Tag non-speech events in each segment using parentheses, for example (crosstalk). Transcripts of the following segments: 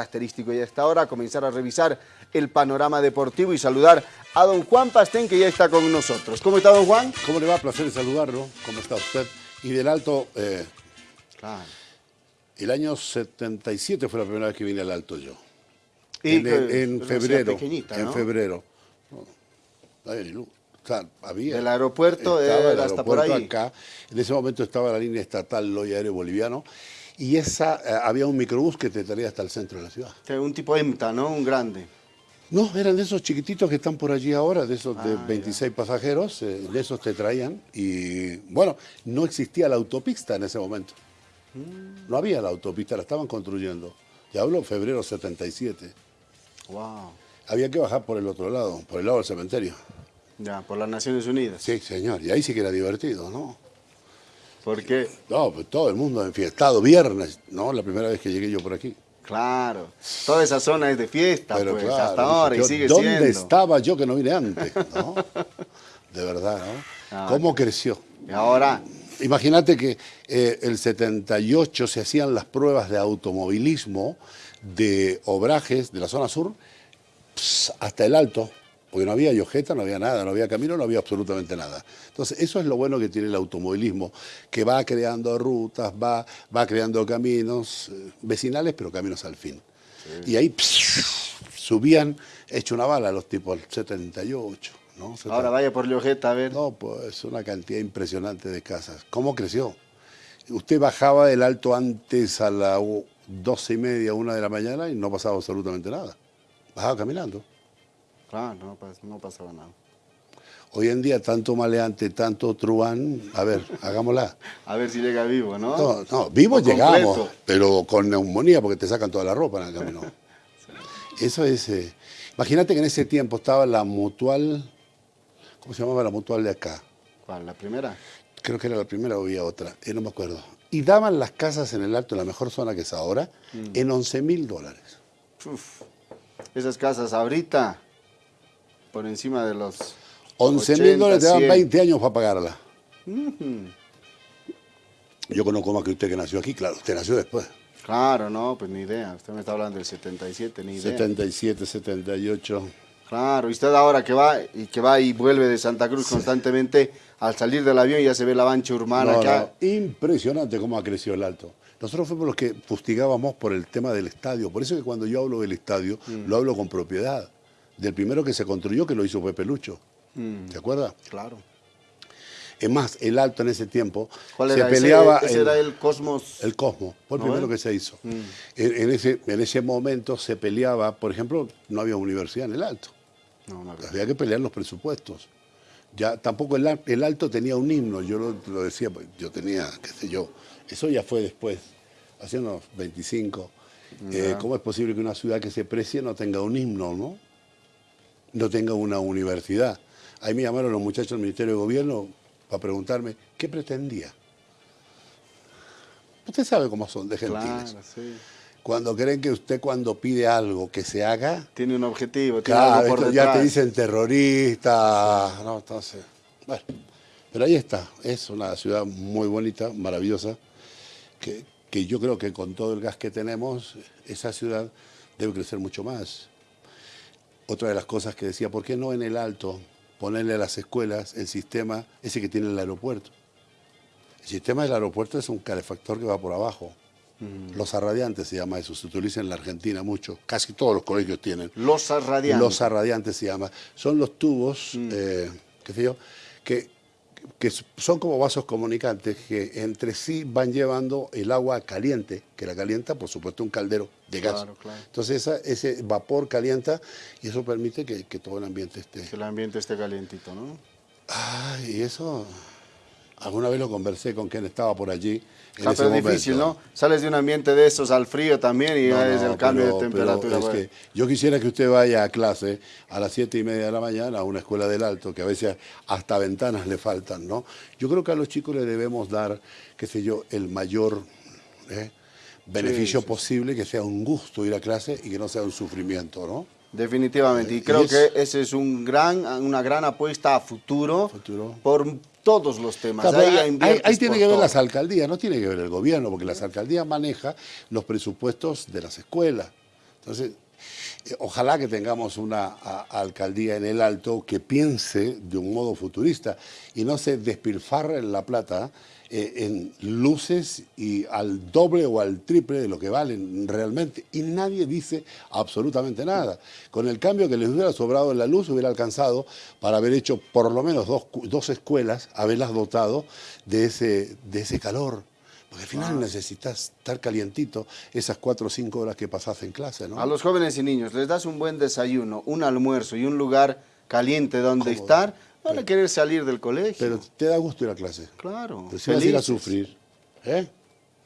característico y a esta hora comenzar a revisar el panorama deportivo y saludar a don Juan Pastén que ya está con nosotros. ¿Cómo está don Juan? ¿Cómo le va? Placer saludarlo. ¿Cómo está usted? Y del Alto, eh, Claro. el año 77 fue la primera vez que vine al Alto yo. Y en, que en febrero. pequeñita, En ¿no? febrero. No, no había ni luz. O sea, había. Del aeropuerto, estaba el hasta por aeropuerto ahí. acá. En ese momento estaba la línea estatal Loy Aéreo Boliviano. Y esa, eh, había un microbús que te traía hasta el centro de la ciudad. Un tipo EMTA, ¿no? Un grande. No, eran de esos chiquititos que están por allí ahora, de esos de Ah, 26 pasajeros, eh, de esos te traían. Y bueno, no existía la autopista en ese momento. Mm. No había la autopista, la estaban construyendo. Ya hablo febrero 77. Wow. Había que bajar por el otro lado, por el lado del cementerio. Ya, por las Naciones Unidas. Sí, señor, y ahí sí que era divertido, ¿no? Porque, No, pues todo el mundo enfiestado, viernes, ¿no? La primera vez que llegué yo por aquí. claro, toda esa zona es de fiesta, Pero pues, claro, hasta ahora, yo, y sigue ¿Dónde siendo. estaba yo que no vine antes? ¿no? (laughs) De verdad, ¿no? Ah, ¿Cómo creció? Y ahora, Imagínate que eh, el 78 se hacían las pruebas de automovilismo de obrajes de la zona sur hasta el alto, porque no había yojeta, no había nada, no había camino, no había absolutamente nada. Entonces, eso es lo bueno que tiene el automovilismo, que va creando rutas, va, va creando caminos eh, vecinales, pero caminos al fin. Y ahí subían hecho una bala los tipos, el 78. ¿no? ahora vaya por Llojeta a ver. No, pues una cantidad impresionante de casas. ¿Cómo creció? Usted bajaba del alto antes a las doce y media, una de la mañana y no pasaba absolutamente nada. Bajaba caminando. Claro, no, pas- no pasaba nada. Hoy en día, tanto maleante, tanto truán, a ver, (laughs) hagámosla. A ver si llega vivo, ¿no? No, no, vivos O llegamos, completo. pero con neumonía porque te sacan toda la ropa en el camino. (laughs) Eso es... eh, imagínate que en ese tiempo estaba la mutual, ¿cómo se llamaba la mutual de acá? ¿Cuál? ¿La primera? creo que era la primera o había otra, eh, no me acuerdo. Y daban las casas en el alto, en la mejor zona que es ahora, en 11 mil dólares. Uf, esas casas ahorita, por encima de los 11 mil 80, dólares te 100. 20 años para pagarla. Yo conozco más que usted que nació aquí, claro, usted nació después. Claro, no, pues ni idea. Usted me está hablando del 77, ni idea. 77, 78. Claro, y usted ahora que va y que va y vuelve de Santa Cruz constantemente, al salir del avión ya se ve la bancha urbana No, acá. no, impresionante cómo ha crecido el alto. Nosotros fuimos los que fustigábamos por el tema del estadio. Por eso que cuando yo hablo del estadio, Mm. lo hablo con propiedad. Del primero que se construyó, que lo hizo Pepe Lucho. Mm. ¿Se acuerda? Claro. Es más, el alto en ese tiempo ¿Cuál se era ese? peleaba Ese en- era el Cosmos. el Cosmo, fue el ¿No primero que se hizo. Mm. En, en ese, en ese momento se peleaba, por ejemplo, no había universidad en el Alto, No, no, había que pelear los presupuestos. Ya tampoco el, el Alto tenía un himno, yo lo, lo decía, pues, yo tenía, qué sé yo, eso ya fue después, hace unos 25. Eh, ¿Cómo es posible que una ciudad que se precie no tenga un himno, no? No tenga una universidad. Ahí me llamaron los muchachos del Ministerio de Gobierno para preguntarme, ¿qué pretendía? Usted sabe cómo son de gentiles. Claro, sí. Cuando creen que usted cuando pide algo que se haga, Tiene un objetivo, tiene claro, algo por ya te dicen terrorista, no, entonces, bueno, pero ahí está, es una ciudad muy bonita, maravillosa, que, que yo creo que con todo el gas que tenemos, esa ciudad debe crecer mucho más. Otra de las cosas que decía, ¿por qué no en el alto ponerle a las escuelas el sistema ese que tiene el aeropuerto? El sistema del aeropuerto es un calefactor que va por abajo. Los arradiantes se llama eso, se utiliza en la Argentina mucho, casi todos los colegios tienen. Los radiantes. Los radiantes se llama. Son los tubos, eh, qué sé yo, que, que son como vasos comunicantes que entre sí van llevando el agua caliente, que la calienta, por supuesto, un caldero de gas. Claro, claro. Entonces esa- ese vapor calienta y eso permite que, que todo el ambiente esté... Que el ambiente esté calientito, ¿no? Ay, y eso... Alguna vez lo conversé con quien estaba por allí. Ese pero es momento. difícil, ¿no? Sales de un ambiente de esos al frío también y No, es el cambio pero- de temperatura. es que yo quisiera que usted vaya a clase a las siete y media de la mañana a una escuela del alto, que a veces hasta ventanas le faltan, ¿no? Yo creo que a los chicos les debemos dar, qué sé yo, el mayor ¿eh? beneficio sí, sí. posible, que sea un gusto ir a clase y que no sea un sufrimiento, ¿no? Definitivamente. Y Y creo es- que ese es un gran, una gran apuesta a futuro, Futuro. por todos los temas. Ahí, tiene que ver las alcaldías, no tiene que ver el gobierno, porque las alcaldías manejan los presupuestos de las escuelas. Entonces, eh, ojalá que tengamos una alcaldía en el Alto que piense de un modo futurista y no se despilfarre la plata eh, en luces y al doble o al triple de lo que valen realmente. Y nadie dice absolutamente nada. Con el cambio que les hubiera sobrado en la luz, hubiera alcanzado para haber hecho por lo menos dos, dos escuelas, haberlas dotado de ese, de ese calor. Porque al final necesitas estar calientito esas cuatro o cinco horas que pasas en clase, ¿no? A los jóvenes y niños les das un buen desayuno, un almuerzo y un lugar caliente donde estar, van a querer salir del colegio. Pero te da gusto ir a clase. Claro. Pero si vas a ir a sufrir, ¿eh?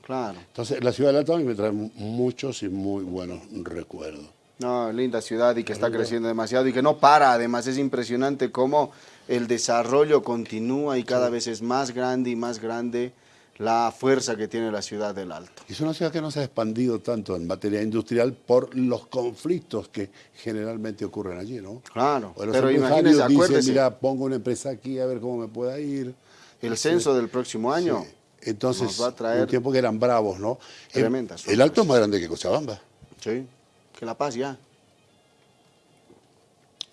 Claro. Entonces, la ciudad de Alto me trae muchos y muy buenos recuerdos. No, linda ciudad y que está creciendo demasiado y que no para. Además, es impresionante cómo el desarrollo continúa y cada vez es más grande y más grande la fuerza que tiene la ciudad del Alto. Es una ciudad que no se ha expandido tanto en materia industrial por los conflictos que generalmente ocurren allí, ¿no? Claro, pero imagínese, acuérdese. mira, pongo una empresa aquí a ver cómo me pueda ir. El censo del próximo año Entonces, va a traer un tiempo que eran bravos, ¿no? Tremendas. El, el Alto es más grande que Cochabamba. Sí, que La Paz ya.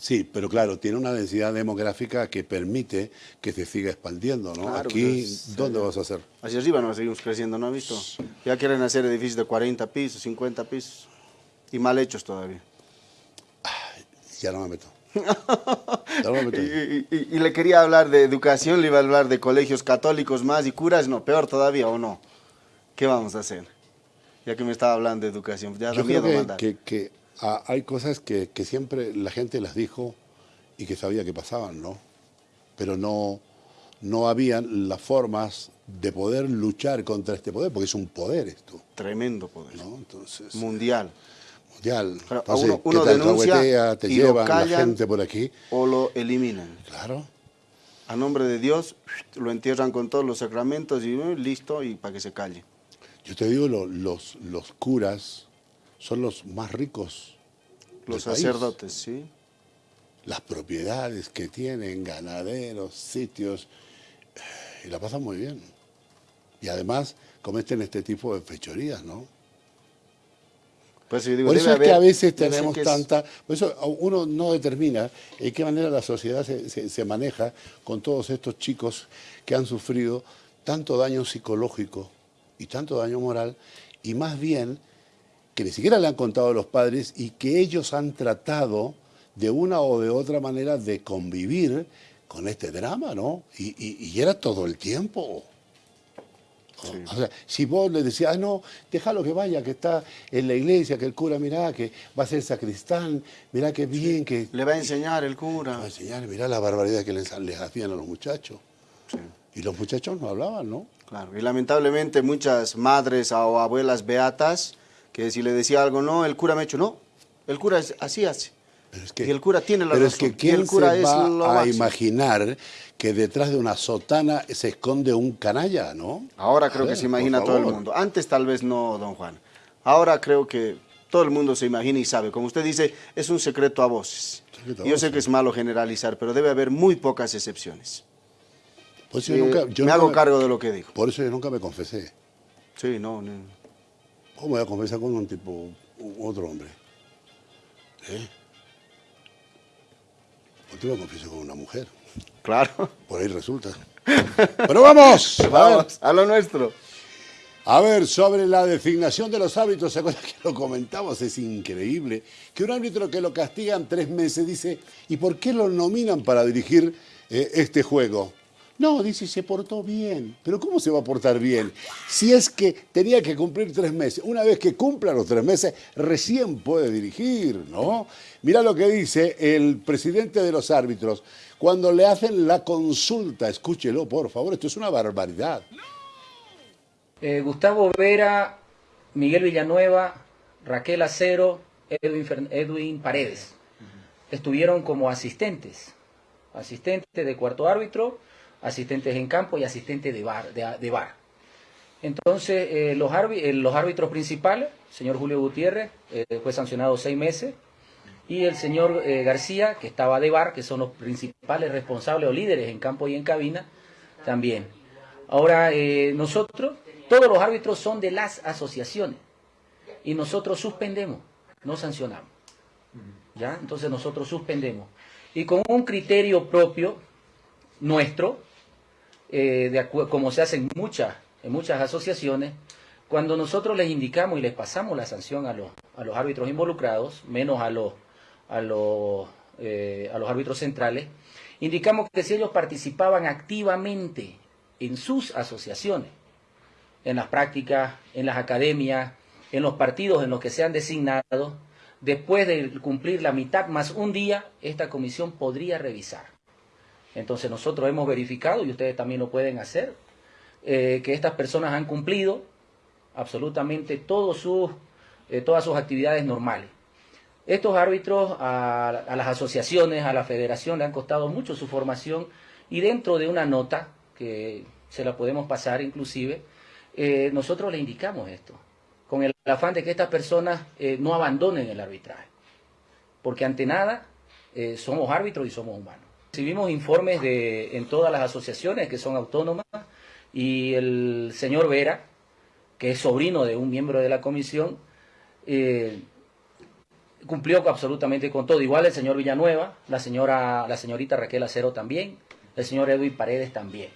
Sí, pero claro, tiene una densidad demográfica que permite que se siga expandiendo, ¿no? Aquí, pues, ¿dónde vas a hacer? Hacia arriba nos seguimos creciendo, ¿no has visto? Ya quieren hacer edificios de 40 pisos, 50 pisos, y mal hechos todavía. ya no me meto. (laughs) no me meto. y, le quería hablar de educación, le iba a hablar de colegios católicos más y curas, no, peor todavía, ¿o no? ¿Qué vamos a hacer? Ya que me estaba hablando de educación, ya Yo miedo mandar. que, que Ah, hay cosas que, siempre la gente las dijo y que sabía que pasaban, ¿no? Pero no, no habían las formas de poder luchar contra este poder, porque es un poder esto. Tremendo poder. ¿no? Entonces, mundial. Mundial. Entonces, uno, denuncia te llevan la gente por aquí. O lo eliminan. Claro. A nombre de Dios, lo entierran con todos los sacramentos y uh, listo, y para que se calle. Yo te digo, los, los curas son los más ricos. Los sacerdotes, sí. Las propiedades que tienen, ganaderos, sitios, y la pasan muy bien. Y además cometen este tipo de fechorías, ¿no? Pues, digo, por eso es que a veces tenemos tanta... Por eso uno no determina en qué manera la sociedad se, se, maneja con todos estos chicos que han sufrido tanto daño psicológico y tanto daño moral, y más bien que ni siquiera le han contado a los padres y que ellos han tratado de una o de otra manera de convivir con este drama, ¿no? Y, era todo el tiempo. O sea, si vos le decías, ah, no, déjalo que vaya, que está en la iglesia, que el cura, mirá, que va a ser sacristán, mirá qué bien, que... Le va a enseñar el cura. Le va a enseñar, mirá la barbaridad que les, les hacían a los muchachos. Y los muchachos no hablaban, ¿no? Claro, y lamentablemente muchas madres o abuelas beatas que si le decía algo, no, el cura me ha hecho, no, el cura es, así hace. y el cura tiene la pero razón. es que ¿quién el cura se va a imaginar que detrás de una sotana se esconde un canalla, no? Ahora creo que se imagina todo el mundo. Antes tal vez no, don Juan. Ahora creo que todo el mundo se imagina y sabe. Como usted dice, es un secreto a voces. yo sé que es malo generalizar, pero debe haber muy pocas excepciones. Pues yo nunca, yo me hago cargo de lo que dijo. Por eso yo nunca me confesé. Sí, no, no. ¿Cómo voy a conversar con un tipo, otro hombre? ¿Eh? ¿Por qué lo confieso con una mujer? Claro. Por ahí resulta. Pero vamos, vamos a, lo nuestro. A ver, sobre la designación de los árbitros, ¿se acuerdan que lo comentamos? Es increíble que un árbitro que lo castigan tres meses dice, ¿y por qué lo nominan para dirigir eh, este juego? No, dice, se portó bien. Pero ¿cómo se va a portar bien? Si es que tenía que cumplir tres meses. Una vez que cumpla los tres meses, recién puede dirigir, ¿no? Mira lo que dice el presidente de los árbitros. Cuando le hacen la consulta, escúchelo, por favor, esto es una barbaridad. Eh, Gustavo Vera, Miguel Villanueva, Raquel Acero, Edwin, Edwin Paredes. Estuvieron como asistentes, asistentes de cuarto árbitro asistentes en campo y asistentes de bar. De, bar. Entonces, eh, los, eh, los, árbitros principales, señor Julio Gutiérrez, eh, fue sancionado seis meses, y el señor García, que estaba de bar, que son los principales responsables o líderes en campo y en cabina, también. Ahora, nosotros, todos los árbitros son de las asociaciones, y nosotros suspendemos no sancionamos. ¿Ya? Entonces nosotros suspendemos. Y con un criterio propio nuestro, eh, como se hace en muchas, en muchas asociaciones, cuando nosotros les indicamos y les pasamos la sanción a los, a los árbitros involucrados, menos a los, a los, eh, a los árbitros centrales, indicamos que si ellos participaban activamente en sus asociaciones, en las prácticas, en las academias, en los partidos en los que sean designados, después de cumplir la mitad más un día, esta comisión podría revisar. Entonces nosotros hemos verificado, y ustedes también lo pueden hacer, eh, que estas personas han cumplido absolutamente eh, todas sus actividades normales. Estos árbitros a, las asociaciones, a la federación le han costado mucho su formación y dentro de una nota, que se la podemos pasar inclusive, eh, nosotros le indicamos esto, con el afán de que estas personas no abandonen el arbitraje, porque ante nada somos árbitros y somos humanos. Recibimos informes de, en todas las asociaciones que son autónomas y el señor Vera, que es sobrino de un miembro de la comisión, eh, cumplió absolutamente con todo. Igual el señor Villanueva, la señora, la señorita Raquel Acero también, el señor Edwin Paredes también.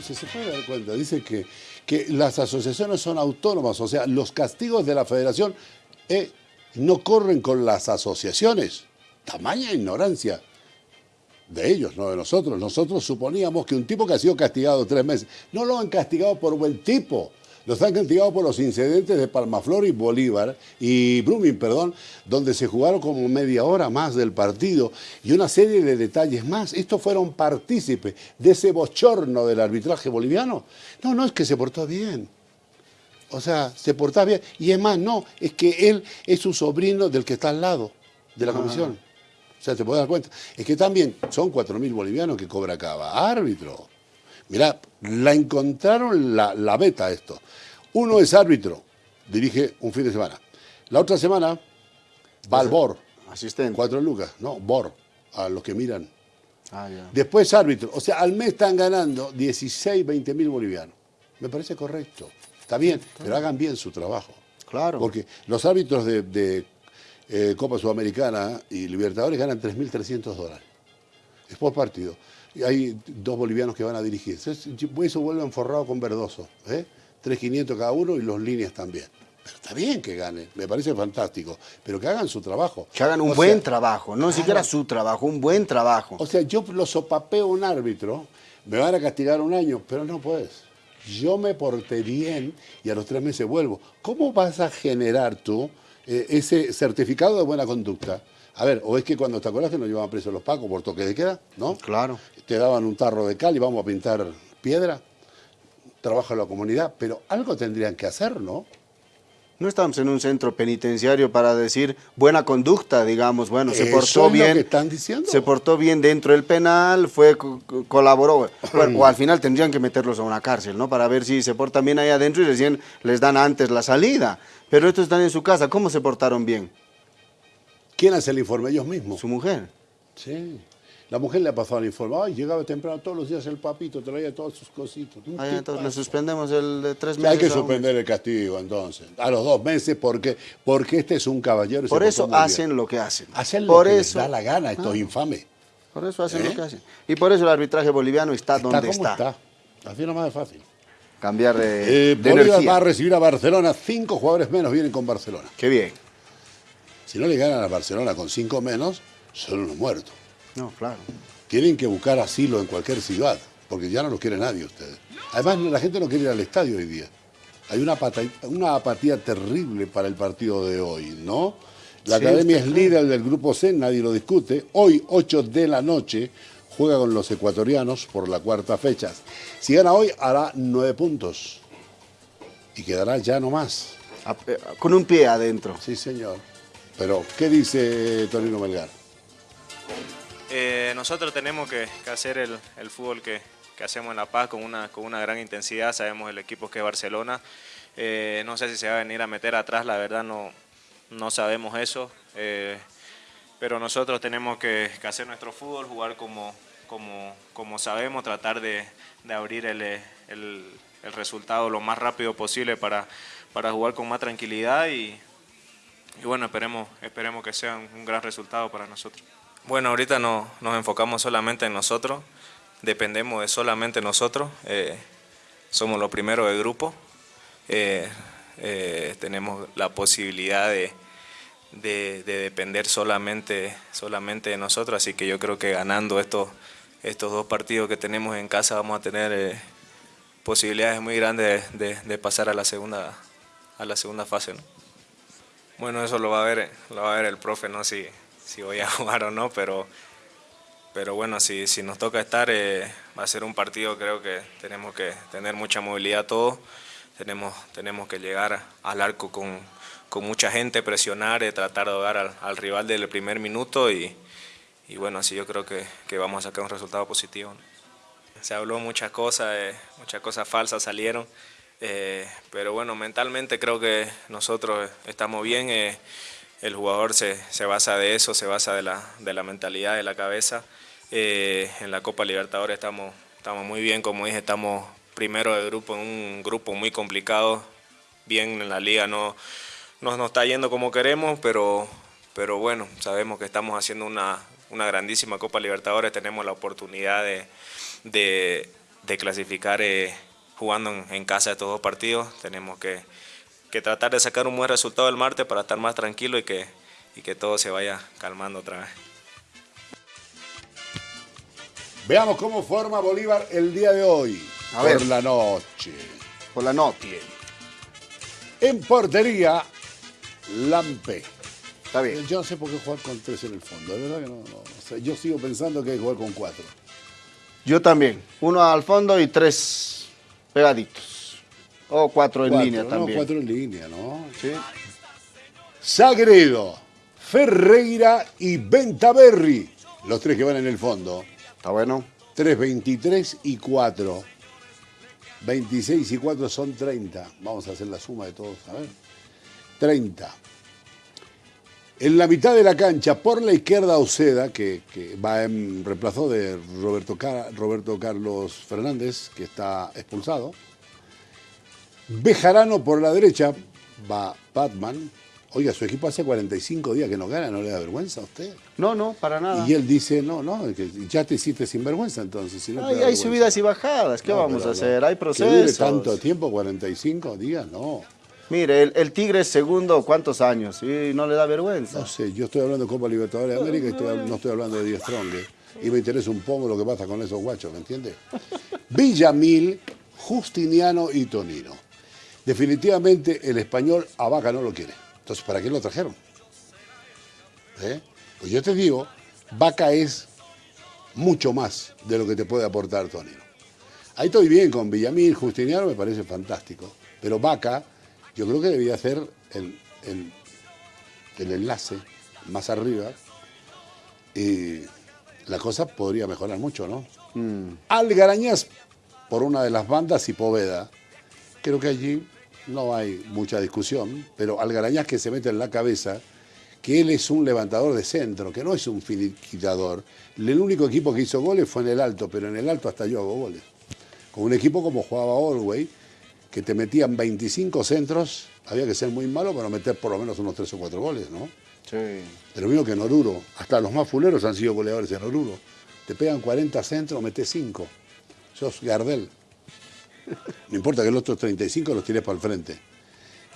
se puede dar cuenta, dice que, que las asociaciones son autónomas, o sea, los castigos de la federación eh, no corren con las asociaciones. Tamaña ignorancia de ellos, no de nosotros. Nosotros suponíamos que un tipo que ha sido castigado tres meses, no lo han castigado por buen tipo, los han castigado por los incidentes de Palmaflor y Bolívar, y Brumming, perdón, donde se jugaron como media hora más del partido y una serie de detalles más. Estos fueron partícipes de ese bochorno del arbitraje boliviano. No, no es que se portó bien. O sea, se portó bien. Y es más, no, es que él es su sobrino del que está al lado de la ah. O sea, te puedes dar cuenta. Es que también son 4.000 bolivianos que cobra cada árbitro. Mirá, la encontraron la, la beta esto. Uno es árbitro, dirige un fin de semana. La otra semana va al BOR. Asistente. Cuatro lucas, no, BOR, a los que miran. Ah, Después árbitro. O sea, al mes están ganando 16, 20 mil bolivianos. Me parece correcto. Está bien, pero hagan bien su trabajo. Claro. Porque los árbitros de, eh, Copa Sudamericana y Libertadores ganan 3.300 dólares. Es por partido y hay dos bolivianos que van a dirigir. Eso vuelve forrado con Verdoso, ¿eh? 3.500 cada uno y los líneas también. Pero está bien que ganen, me parece fantástico, pero que hagan su trabajo. Que hagan un buen trabajo, no siquiera su trabajo, un buen trabajo. O sea, yo lo sopapeo un árbitro, me van a castigar un año, pero no puedes. Yo me porté bien y a los tres meses vuelvo. ¿Cómo vas a generar tú eh, ese certificado de buena conducta? A ver, o es que cuando te acuerdas que nos llevaban presos los pacos por toque de queda, ¿no? Claro. Te daban un tarro de cal y vamos a pintar piedra. Trabaja en la comunidad, pero algo tendrían que hacer, ¿no? No estamos en un centro penitenciario para decir buena conducta, digamos, bueno, se portó bien. están diciendo. Se portó bien dentro del penal, fue colaboró. (clears throat) o al final tendrían que meterlos a una cárcel, ¿no? Para ver si se portan bien ahí adentro y recién les dan antes la salida. Pero estos están en su casa, ¿cómo se portaron bien? ¿Quién hace el informe? Ellos mismos. Su mujer. Sí. La mujer le ha pasado el informe. Ay, llegaba temprano todos los días el papito, traía todas sus cositas. Ay, entonces le suspendemos el de tres meses. Hay que suspender el castigo entonces. A los dos meses porque, porque este es un caballero. Por eso hacen lo que hacen. Hacen lo que les da la gana, estos ah. infames. Por eso hacen lo ¿Eh? que hacen. Y por eso el arbitraje boliviano está, donde está. Está. Así nomás es fácil. Cambiar de, eh, Bolívar va a recibir a Barcelona. Cinco jugadores menos vienen con Barcelona. Qué bien. Si no le ganan a Barcelona con cinco menos, son unos muertos. No, claro. Tienen que buscar asilo en cualquier ciudad, porque ya no los quiere nadie ustedes. Además, la gente no quiere ir al estadio hoy día. Hay una, una apatía terrible para el partido de hoy, ¿no? La academia es líder del grupo C, nadie lo discute. Hoy, 8 de la noche, juega con los ecuatorianos por la cuarta fecha. Si gana hoy, hará nueve puntos. Y quedará ya no más. Eh, con un pie adentro. Sí, señor. Pero, ¿qué dice Torino Melgar? Eh, nosotros tenemos que, hacer el, fútbol que, hacemos en La Paz con una, gran intensidad. Sabemos el equipo que es Barcelona. Eh, no sé si se va a venir a meter atrás, la verdad no, sabemos eso. Eh, pero nosotros tenemos que, hacer nuestro fútbol, jugar como, sabemos, tratar de, abrir el, resultado lo más rápido posible para, para jugar con más tranquilidad y y bueno, esperemos, esperemos que sea un, gran resultado para nosotros. Bueno, ahorita no, nos enfocamos solamente en nosotros, dependemos de solamente nosotros, eh, somos los primeros del grupo, eh, eh, tenemos la posibilidad de, de, depender solamente, solamente de nosotros, así que yo creo que ganando estos, estos dos partidos que tenemos en casa vamos a tener posibilidades muy grandes de, de, pasar a la segunda, a la segunda fase. ¿no? Bueno, eso lo va a ver, lo va a ver el profe, no si, si voy a (laughs) jugar o no, pero, pero bueno, si, si nos toca estar, eh, va a ser un partido, creo que tenemos que tener mucha movilidad todos, tenemos, tenemos que llegar al arco con, con mucha gente, presionar, eh, tratar de ahogar al, al, rival del primer minuto y, y, bueno, así yo creo que, que, vamos a sacar un resultado positivo. Se habló muchas cosas, eh, muchas cosas falsas salieron. Eh, pero bueno, mentalmente creo que nosotros estamos bien. Eh, el jugador se, se, basa de eso, se basa de la, de la mentalidad, de la cabeza. Eh, en la Copa Libertadores estamos, estamos muy bien, como dije, estamos primero de grupo, en un grupo muy complicado. Bien en la liga no, no nos está yendo como queremos, pero, pero bueno, sabemos que estamos haciendo una, una grandísima Copa Libertadores, tenemos la oportunidad de, de, de clasificar jugando en, casa de todos los partidos. Tenemos que, tratar de sacar un buen resultado el martes para estar más tranquilo y que, y que todo se vaya calmando otra vez. Veamos cómo forma Bolívar el día de hoy. A por la noche. Por la noche. En portería, Lampe. Está bien. Yo no sé por qué jugar con tres en el fondo. De verdad que no, yo sigo pensando que hay que jugar con cuatro. Yo también. Uno al fondo y tres pegaditos. O cuatro en línea también. cuatro en línea, ¿no? Sí. Sagredo, Ferreira y Bentaberri. Los tres que van en el fondo. Está bueno. 3, 23 y 4. 26 y 4 son 30. Vamos a hacer la suma de todos. A ver. 30. En la mitad de la cancha, por la izquierda, Oceda, que, va en reemplazo de Roberto, Roberto Carlos Fernández, que está expulsado. Bejarano por la derecha, va Batman. Oiga, su equipo hace 45 días que no gana, ¿no le da vergüenza a usted? No, no, para nada. Y él dice, no, no, que ya te hiciste sin vergüenza entonces. Si hay subidas y bajadas, ¿qué vamos a hacer? Hay procesos. ¿Que tanto tiempo, 45 días? No. Mire, el, Tigre es segundo, ¿cuántos años? Y no le da vergüenza. No sé, yo estoy hablando de Copa Libertadores de América y no estoy hablando de Díaz Strong. Y me interesa un poco lo que pasa con esos guachos, ¿me entiendes? (laughs) Villamil, Justiniano y Tonino. Definitivamente el español a Vaca no lo quiere. Entonces, ¿para qué lo trajeron? ¿Eh? Pues yo te digo, Vaca es mucho más de lo que te puede aportar Tonino. Ahí estoy bien con Villamil, Justiniano, me parece fantástico. Pero Vaca yo creo que debía hacer el, enlace más arriba y la cosa podría mejorar mucho, ¿no? Mm. Algarañas por una de las bandas y Poveda. Creo que allí no hay mucha discusión, pero Algarañas que se mete en la cabeza que él es un levantador de centro, que no es un finiquitador. El único equipo que hizo goles fue en el alto, pero en el alto hasta yo hago goles. Con un equipo como jugaba Orway, que te metían 25 centros, había que ser muy malo para meter por lo menos unos 3 o 4 goles, ¿no? Sí. Pero mismo que en Oruro, hasta los más fuleros han sido goleadores en Oruro. Te pegan 40 centros, metes 5. Sos Gardel. No importa que los otros 35 los tires para el frente.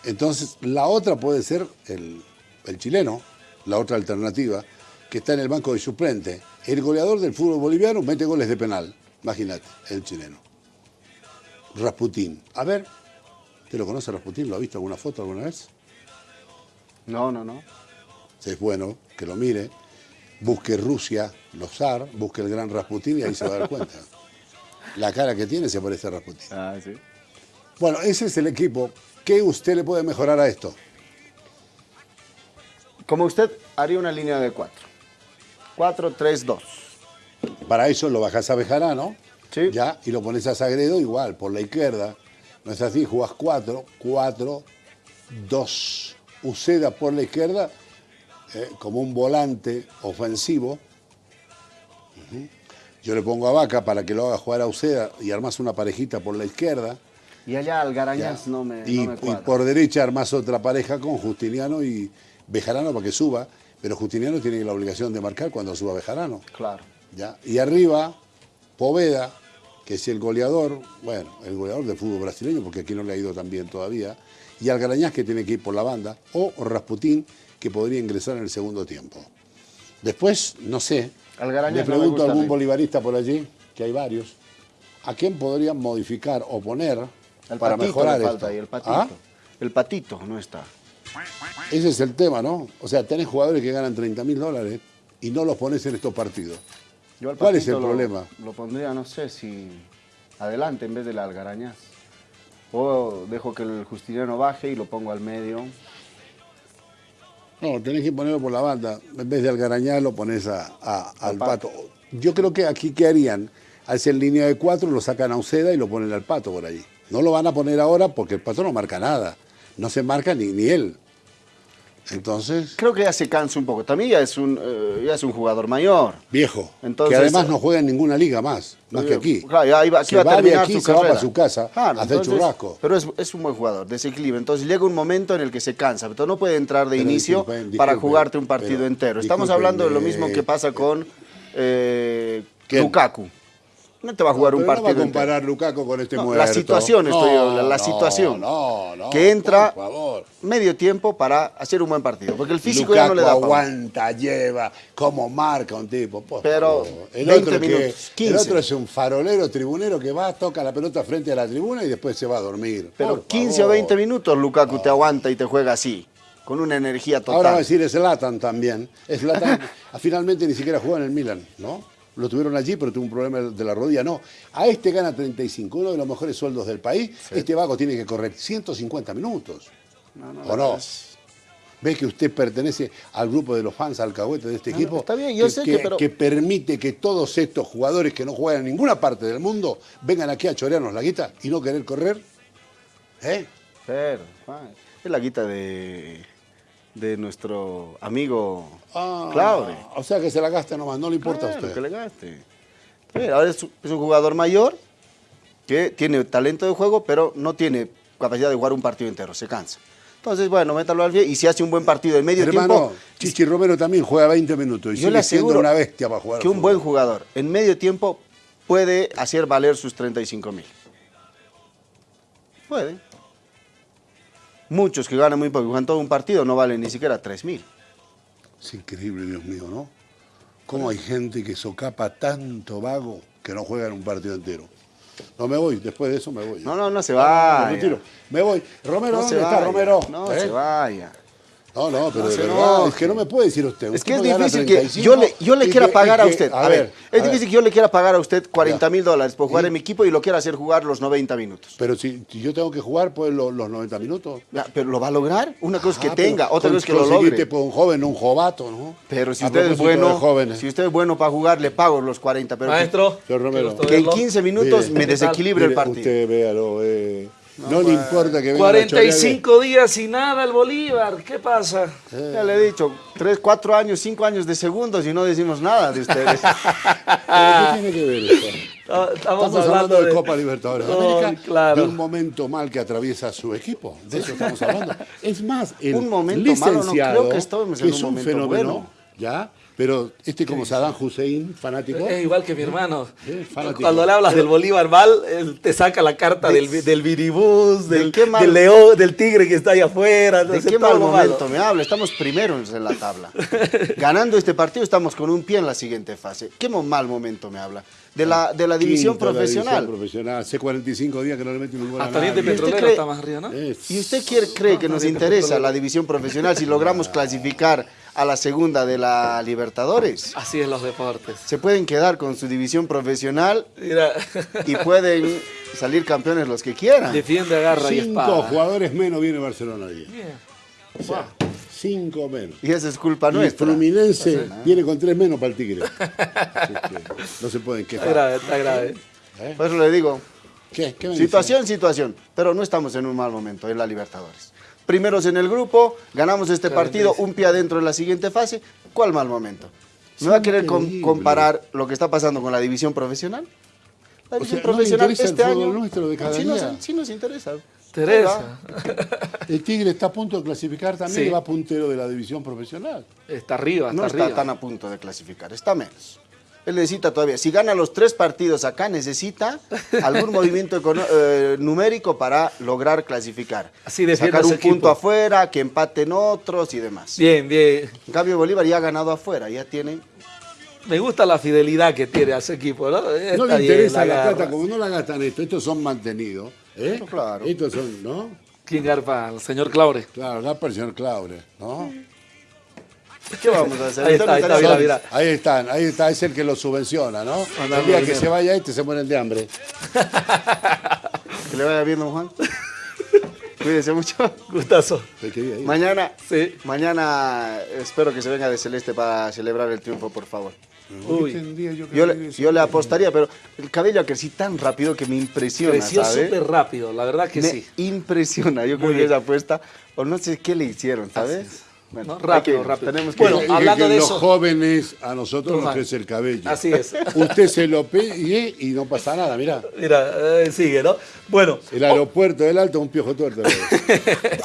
Entonces, la otra puede ser el, el chileno, la otra alternativa, que está en el banco de suplente. El goleador del fútbol boliviano mete goles de penal. Imagínate, el chileno. Rasputín. A ver, ¿te lo conoce Rasputín? ¿Lo ha visto alguna foto alguna vez? No, no, no. Es bueno que lo mire. Busque Rusia, los zar, busque el gran Rasputín y ahí se va a dar cuenta. (laughs) La cara que tiene se parece a Rasputín. Ah, sí. Bueno, ese es el equipo. ¿Qué usted le puede mejorar a esto? Como usted haría una línea de 4. 4, 3, 2. Para eso lo bajas a Bejarano ¿Ya? Y lo pones a Sagredo igual, por la izquierda. No es así, jugás 4, 4, 2. Uceda por la izquierda eh, como un volante ofensivo. Yo le pongo a Vaca para que lo haga jugar a Uceda y armas una parejita por la izquierda. Y allá Algarañas no me, y, no y por derecha armas otra pareja con Justiniano y, Bejarano para que suba, pero Justiniano tiene la obligación de marcar cuando suba Bejarano. Claro. ¿ya? Y arriba, Poveda, que es el goleador, bueno, el goleador del fútbol brasileño, porque aquí no le ha ido tan bien todavía, y Algarañaz, que tiene que ir por la banda, o Rasputín, que podría ingresar en el segundo tiempo. Después, no sé, Algarañaz le pregunto a algún a bolivarista por allí, que hay varios, ¿a quién podrían modificar o poner El para mejorar le esto? falta ahí, el patito. ¿Ah? El patito no está. Ese es el tema, ¿no? O sea, tenés jugadores que ganan 30 mil dólares y no los pones en estos partidos. Yo al ¿Cuál es el lo- problema? Lo pondría, no sé, si adelante en vez de la algarañaz. O dejo que el Justiniano baje y lo pongo al medio. No, tenés que ponerlo por la banda. En vez de Algarañaz lo pones a- a- al Pato. pato. Yo creo que aquí, ¿qué harían? Hacen línea de cuatro, lo sacan a Uceda y lo ponen al pato por allí. No lo van a poner ahora porque el pato no marca nada. No se marca ni, ni él. Entonces, Creo que ya se cansa un poco. También ya es un, eh, ya es un jugador mayor. viejo. Entonces- que además no juega en ninguna liga más, más que aquí. Claro, ya iba, aquí Se va a va de terminar aquí, su se va carrera. para su casa Claro, a hacer entonces, churrasco. Pero es, es un buen jugador, desequilibra. Entonces llega un momento en el que se cansa. Pero no puede entrar de Pero inicio disculpen, para jugarte un partido pero entero. Estamos hablando de lo eh, mismo que pasa con eh. Lukaku. No te va a jugar No, un partido No va a comparar Lukaku con este No, muerto. la situación estoy hablando, la no, situación. No, no, que entra por favor. medio tiempo para hacer un buen partido. Porque el físico ya no le da Lukaku aguanta, lleva, cómo marca un tipo. por Pero el 20 otro, que- minutos, 15. el otro es un farolero tribunero que va, toca la pelota frente a la tribuna y después se va a dormir. Pero Por 15 o favor. 20 minutos Lukaku te aguanta y te juega así. Con una energía total. Ahora va a decir Zlatan también. Zlatan (laughs) finalmente ni siquiera juega en el Milan, ¿no? Lo tuvieron allí, pero tuvo un problema de la rodilla. No, a este gana 35, uno de los mejores sueldos del país. Este vago tiene que correr 150 minutos. ¿O no? ¿Ve que usted pertenece al grupo de los fans alcahuetes de este No, equipo? está bien, yo sé que, pero- que permite que todos estos jugadores que no juegan en ninguna parte del mundo vengan aquí a chorearnos la guita y no querer correr. ¿Eh? Pero, es la guita de, de nuestro amigo Ah, Claudio. O sea que se la gasta nomás, no le importa a Claro, usted. que le gaste. Pero ahora es, es un jugador mayor que tiene talento de juego, pero no tiene capacidad de jugar un partido entero, se cansa. Entonces, bueno, métalo al pie y si hace un buen partido en medio Hermano, tiempo, Chichi Romero también juega 20 minutos y yo le sigue siendo una bestia para jugar. que un buen jugador en medio tiempo puede hacer valer sus 35 mil. Puede. Muchos que ganan muy poco, juegan todo un partido, no valen ni siquiera 3 mil. Es increíble, Dios mío, ¿no? ¿Cómo hay gente que socapa tanto vago que no juega en un partido entero? No me voy, después de eso me voy. No, no, no se Me vaya. retiro. Me voy. Romero, No ¿dónde se está. Romero? No ¿Eh? se vaya. No, no, pero No de se verdad, enoje. es que no me puede decir usted. Es que es difícil que 35 yo le, yo le quiera que- pagar a usted. a A, ver, ver, es a ver. difícil que yo le quiera pagar a usted 40 Ya. mil dólares por jugar ¿Y? en mi equipo y lo quiera hacer jugar los 90 minutos. Pero si, si yo tengo que jugar, pues lo- los 90 minutos. Ya, Pero lo va a lograr. Una cosa es que Ah, tenga, otra cosa es que lo logre. pues, un joven, un jovato, ¿no? Pero si usted es bueno, jóvenes. si usted es bueno para jugar, le pago los 40. Pero que- Maestro, que en verlo. 15 minutos Mire, me desequilibre el partido. Usted véalo, eh, no, le importa que venga 45 días y nada el Bolívar, ¿qué pasa? Ya le he dicho, 3, 4 años, 5 años de segundos y no decimos nada de ustedes. (laughs) ¿Pero qué tiene que ver esto? Estamos, Estamos hablando de, Copa Libertadores de No, América, claro. de un momento mal que atraviesa su equipo. De eso estamos hablando. Es más, el Un momento malo, no licenciado, creo que que un es un momento fenómeno, bueno. ¿Ya? Pero este como Saddam Hussein, fanático. Es igual que mi hermano. Cuando le hablas del Bolívar mal, él te saca la carta del, del viribús, ¿De del, qué mal- del león, del tigre que está ahí afuera. ¿De qué mal momento malo. me habla? Estamos primeros en la tabla. (laughs) Ganando este partido estamos con un pie en la siguiente fase. ¿Qué mal momento me habla? De la, de la división Quinto de la profesional. división profesional. Hace 45 días que no le meten un gol a Hasta nadie. Petrolero cree- está más arriba, ¿no? Es- ¿Y usted cree que nos interesa la división profesional si logramos (laughs) clasificar a la segunda de la Libertadores? Así es los deportes. Se pueden quedar con su división profesional Mira, y pueden salir campeones los que quieran. defiende, agarra y Cinco jugadores menos viene Barcelona hoy. O sea, cinco menos. Y esa es culpa Y nuestra. Fluminense viene con tres menos para el Tigre. (laughs) Así que no se pueden Está quejar. grave, está grave. Por eso le digo, ¿Qué? ¿Qué me dice? situación, situación. Pero no estamos en un mal momento en la Libertadores. Primeros en el grupo, ganamos este partido, un pie adentro en la siguiente fase. ¿Cuál mal momento? ¿Me va a querer com- comparar lo que está pasando con la división profesional? La O división sea, ¿no profesional el este año nuestro de cada sí, nos, sí nos interesa. Teresa. El Tigre está a punto de clasificar también Sí. va puntero de la división profesional. Está arriba, está No está arriba. tan a punto de clasificar, está menos. Él necesita todavía, si gana los tres partidos acá, necesita algún (laughs) movimiento eh, numérico para lograr clasificar. Así Sacar un punto afuera, que empaten otros y demás. Bien, bien. En cambio, Bolívar ya ha ganado afuera, ya tiene... Me gusta la fidelidad que tiene a ese equipo, ¿no? No le interesa la, garra. plata, como no la gastan esto, estos son mantenidos. ¿eh? No, claro. Estos son, ¿no? ¿Quién garpa? El señor Claure. Claro, la el señor Claure, ¿no? (laughs) ¿Qué vamos a hacer? Ahí está, ahí está, mira, Son- mira. Ahí están, ahí está, es el que lo subvenciona, ¿no? El día que se vaya este se mueren de hambre. (laughs) Que le vaya bien, don Juan. (laughs) Cuídese mucho. Gustazo. Mañana, Sí. mañana espero que se venga de Celeste para celebrar el triunfo, por favor. Uy. Yo le, eso. yo le apostaría, pero el cabello ha crecido tan rápido que me impresiona, Creció súper rápido, la verdad que me sí. impresiona. Yo creo que esa apuesta, o no sé qué le hicieron, ¿sabes? Bueno, No, rápido, que- rápido. Tenemos que Bueno, que- hablando que de los eso- jóvenes, a nosotros nos crece el cabello. Así es. (laughs) Usted se lo pide y no pasa nada, mirá. Mira, eh, sigue, ¿no? Bueno, El aeropuerto del Alto es un piojo tuerto. (laughs)